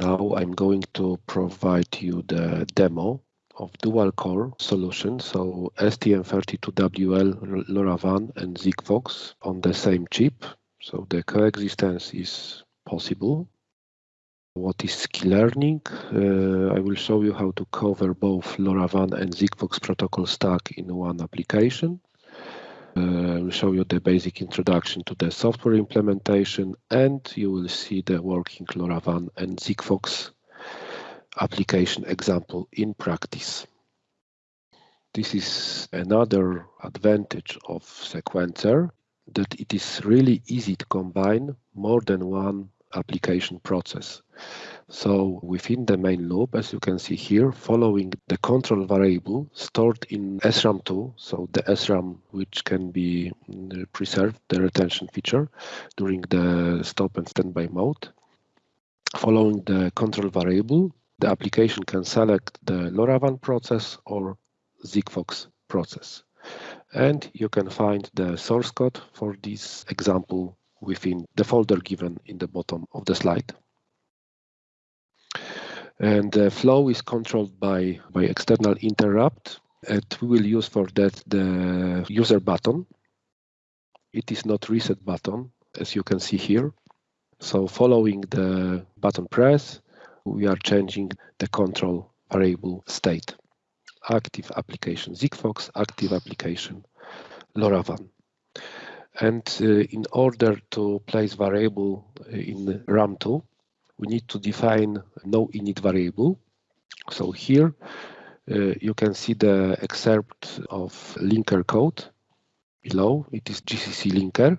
Now I'm going to provide you the demo of dual core solution. So STM32WL, LoRaWAN and Sigfox on the same chip. So the coexistence is possible. What is key learning? Uh, I will show you how to cover both LoRaWAN and Sigfox protocol stack in one application. Uh, will show you the basic introduction to the software implementation and you will see the working LoRaWAN and Sigfox application example in practice. This is another advantage of sequencer that it is really easy to combine more than one application process. So within the main loop, as you can see here, following the control variable stored in SRAM2, so the SRAM which can be mm, preserved, the retention feature, during the stop and standby mode. Following the control variable, the application can select the LoRaWAN process or Sigfox process. And you can find the source code for this example within the folder given in the bottom of the slide. And the flow is controlled by, by external interrupt. And we will use for that the user button. It is not reset button, as you can see here. So following the button press, we are changing the control variable state. Active application Sigfox, active application LoRaWAN. And uh, in order to place variable in RAM2, we need to define no init variable. So here uh, you can see the excerpt of linker code below. It is GCC linker.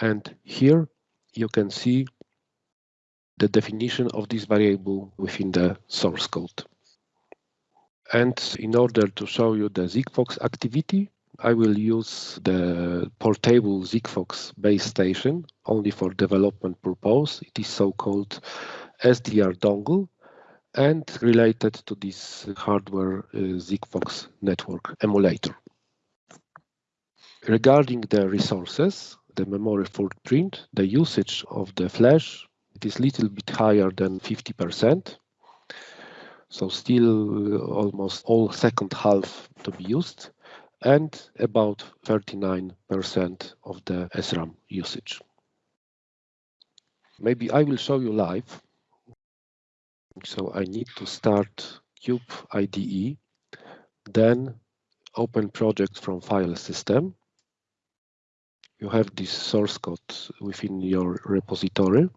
And here you can see the definition of this variable within the source code. And in order to show you the Sigfox activity, I will use the portable Sigfox base station only for development purpose. It is so-called SDR dongle and related to this hardware uh, network emulator. Regarding the resources, the memory footprint, the usage of the flash, it is little bit higher than 50%. So still uh, almost all second half to be used and about 39% of the SRAM usage. Maybe I will show you live. So I need to start Cube IDE, then open project from file system. You have this source code within your repository.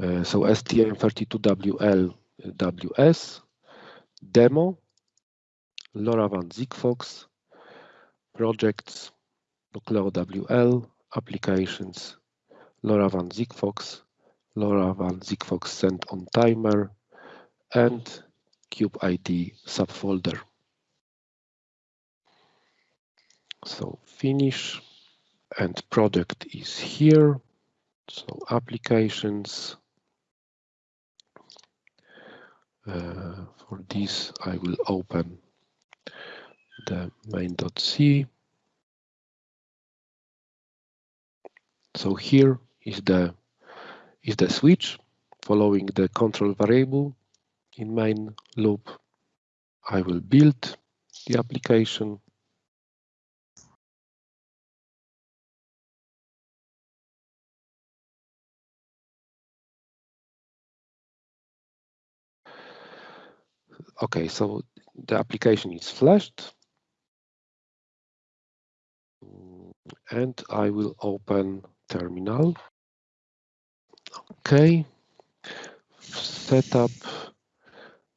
Uh, so STM32WL WS demo LoRaWAN Sigfox, projects, Nucleo WL, applications, LoRaWAN Sigfox, LoRaWAN Sigfox send on timer, and CubeID subfolder. So finish and product is here. So applications. Uh, for this, I will open the main.c. So here is the is the switch following the control variable in main loop. I will build the application. Okay, so the application is flashed. and I will open terminal. Okay, setup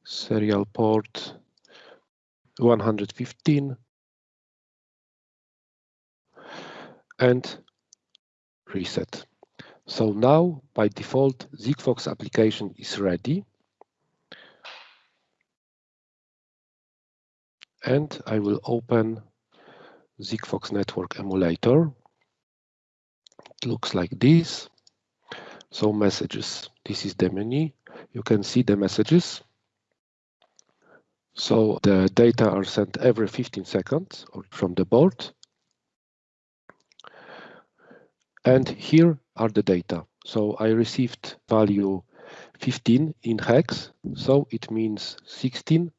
serial port 115 and reset. So now by default Sigfox application is ready. And I will open Sigfox network emulator. It looks like this. So messages, this is the menu. You can see the messages. So the data are sent every 15 seconds from the board. And here are the data. So I received value 15 in hex. So it means 16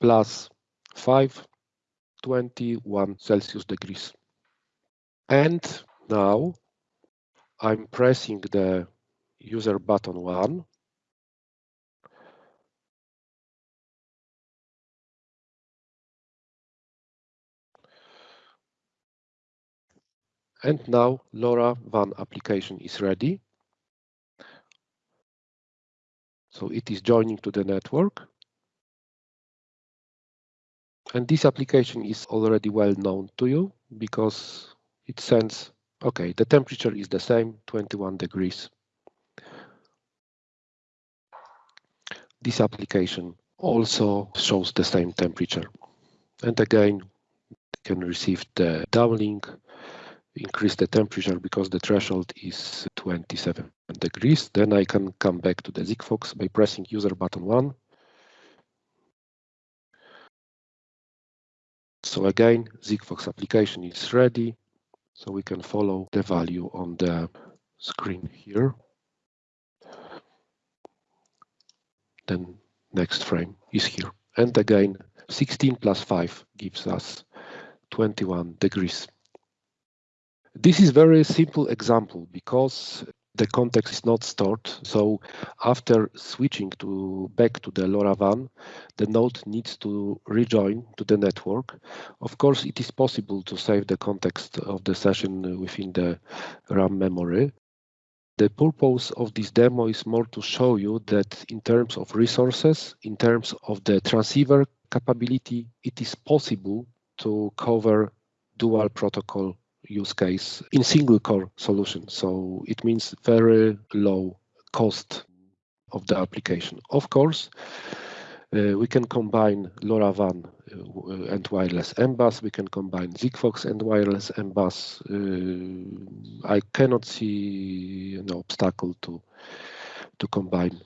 plus 5, 21 Celsius degrees. And now I'm pressing the user button one. And now LoRaWAN application is ready. So it is joining to the network. And this application is already well known to you because it sends, okay, the temperature is the same, 21 degrees. This application also shows the same temperature. And again, you can receive the downlink increase the temperature because the threshold is 27 degrees. Then I can come back to the Sigfox by pressing user button one. So again, Sigfox application is ready. So we can follow the value on the screen here. Then next frame is here. And again, 16 plus 5 gives us 21 degrees. This is very simple example because the context is not stored. So after switching to back to the LoRaWAN, the node needs to rejoin to the network. Of course, it is possible to save the context of the session within the RAM memory. The purpose of this demo is more to show you that in terms of resources, in terms of the transceiver capability, it is possible to cover dual protocol use case in single core solution. So it means very low cost of the application. Of course, uh, we can combine LoRaWAN uh, and wireless MBUS. We can combine Sigfox and wireless MBUS. Uh, I cannot see an obstacle to to combine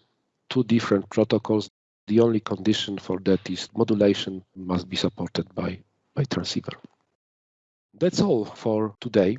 two different protocols. The only condition for that is modulation must be supported by by transceiver. That's all for today.